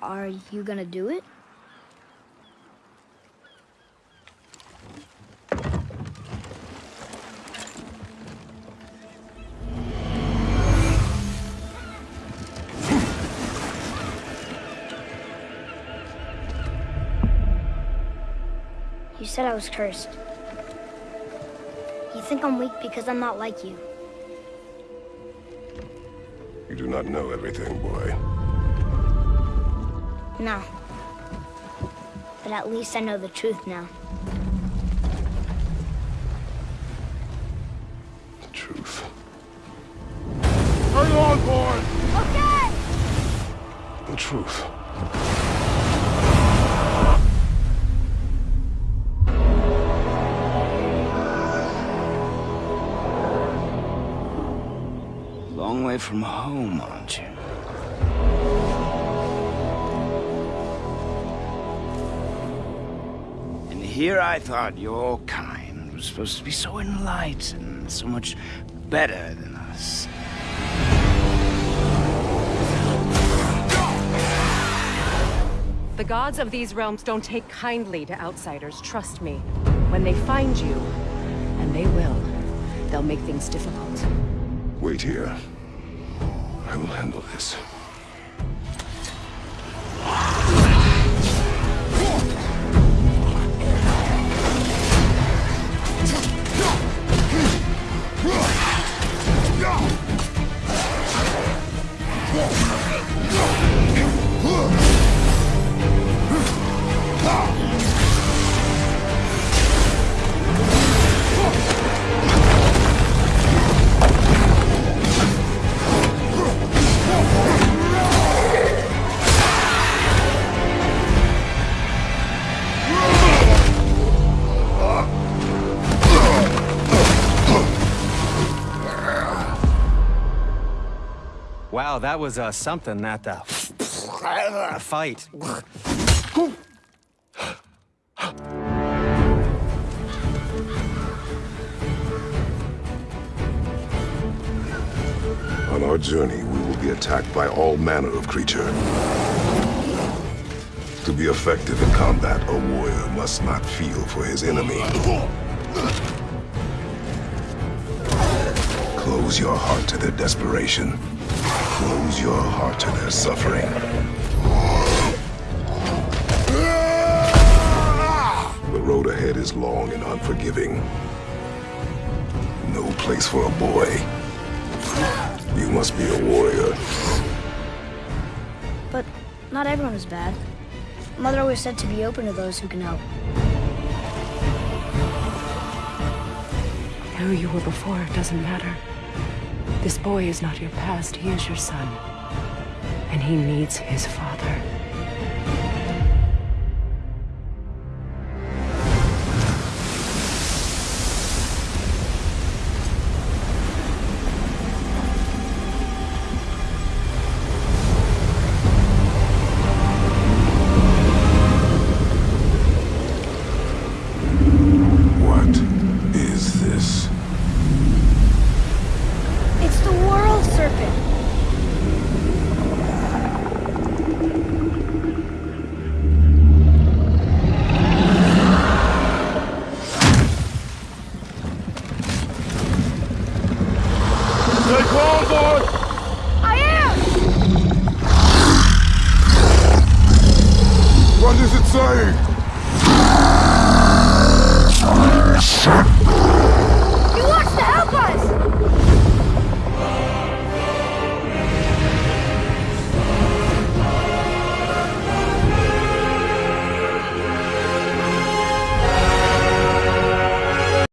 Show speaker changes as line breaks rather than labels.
Are you gonna do it? You said I was cursed. You think I'm weak because I'm not like you.
You do not know everything, boy.
No. But at least I know the truth now.
The truth.
Hurry on, boy!
Okay!
The truth.
Long way from home, aren't you? Here I thought your kind was supposed to be so enlightened, so much better than us.
The gods of these realms don't take kindly to outsiders, trust me. When they find you, and they will, they'll make things difficult.
Wait here. I will handle this.
Wow, that was uh, something, that uh, fight.
On our journey, we will be attacked by all manner of creature. To be effective in combat, a warrior must not feel for his enemy. Close your heart to their desperation. Close your heart to their suffering. The road ahead is long and unforgiving. No place for a boy. You must be a warrior.
But not everyone is bad. Mother always said to be open to those who can help.
Who you were before doesn't matter. This boy is not your past, he is your son. And he needs his father.
Stay!
I am!
What does it say?